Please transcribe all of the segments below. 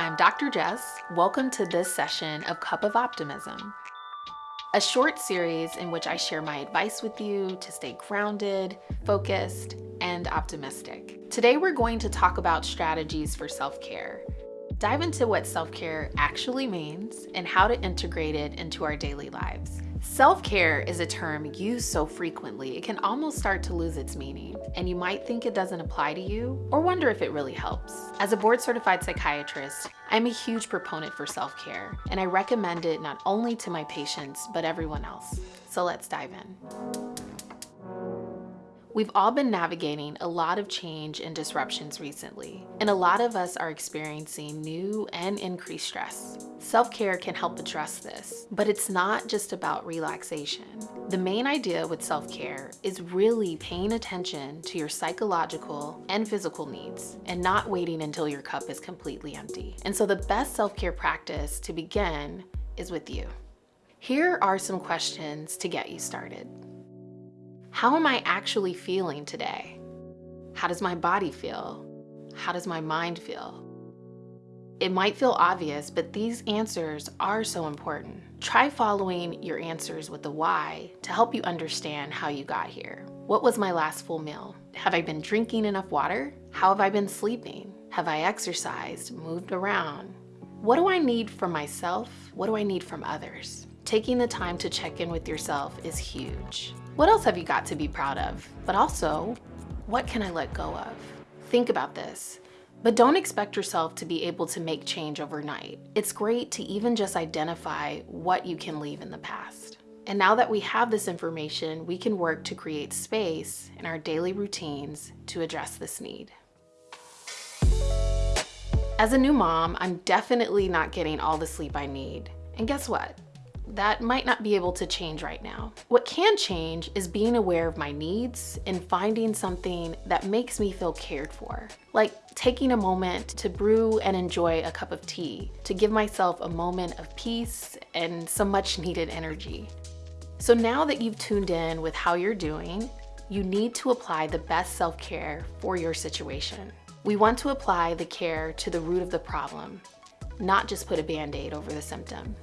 I'm Dr. Jess. Welcome to this session of Cup of Optimism, a short series in which I share my advice with you to stay grounded, focused, and optimistic. Today we're going to talk about strategies for self-care. Dive into what self-care actually means and how to integrate it into our daily lives. Self-care is a term used so frequently it can almost start to lose its meaning, and you might think it doesn't apply to you or wonder if it really helps. As a board-certified psychiatrist, I'm a huge proponent for self-care, and I recommend it not only to my patients, but everyone else. So let's dive in. We've all been navigating a lot of change and disruptions recently, and a lot of us are experiencing new and increased stress. Self-care can help address this, but it's not just about relaxation. The main idea with self-care is really paying attention to your psychological and physical needs and not waiting until your cup is completely empty. And so the best self-care practice to begin is with you. Here are some questions to get you started. How am I actually feeling today? How does my body feel? How does my mind feel? It might feel obvious, but these answers are so important. Try following your answers with the why to help you understand how you got here. What was my last full meal? Have I been drinking enough water? How have I been sleeping? Have I exercised, moved around? What do I need from myself? What do I need from others? Taking the time to check in with yourself is huge. What else have you got to be proud of? But also, what can I let go of? Think about this. But don't expect yourself to be able to make change overnight. It's great to even just identify what you can leave in the past. And now that we have this information, we can work to create space in our daily routines to address this need. As a new mom, I'm definitely not getting all the sleep I need. And guess what? That might not be able to change right now. What can change is being aware of my needs and finding something that makes me feel cared for. Like taking a moment to brew and enjoy a cup of tea, to give myself a moment of peace and some much needed energy. So now that you've tuned in with how you're doing, you need to apply the best self-care for your situation. We want to apply the care to the root of the problem, not just put a band-aid over the symptom.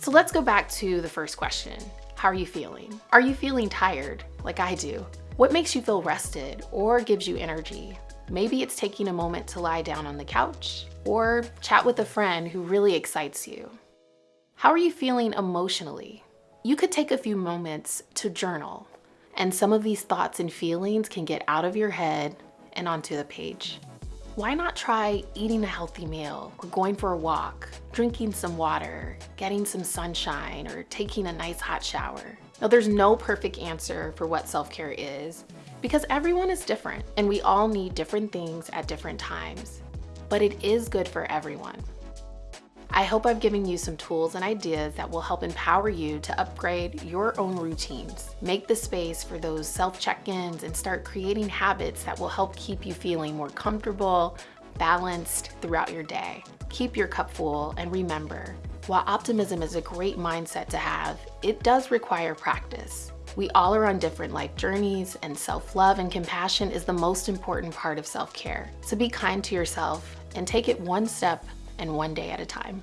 So let's go back to the first question. How are you feeling? Are you feeling tired, like I do? What makes you feel rested or gives you energy? Maybe it's taking a moment to lie down on the couch or chat with a friend who really excites you. How are you feeling emotionally? You could take a few moments to journal, and some of these thoughts and feelings can get out of your head and onto the page. Why not try eating a healthy meal going for a walk, drinking some water, getting some sunshine, or taking a nice hot shower? Now, there's no perfect answer for what self-care is because everyone is different and we all need different things at different times, but it is good for everyone. I hope I've given you some tools and ideas that will help empower you to upgrade your own routines. Make the space for those self check-ins and start creating habits that will help keep you feeling more comfortable, balanced throughout your day. Keep your cup full and remember, while optimism is a great mindset to have, it does require practice. We all are on different life journeys and self-love and compassion is the most important part of self-care. So be kind to yourself and take it one step and one day at a time.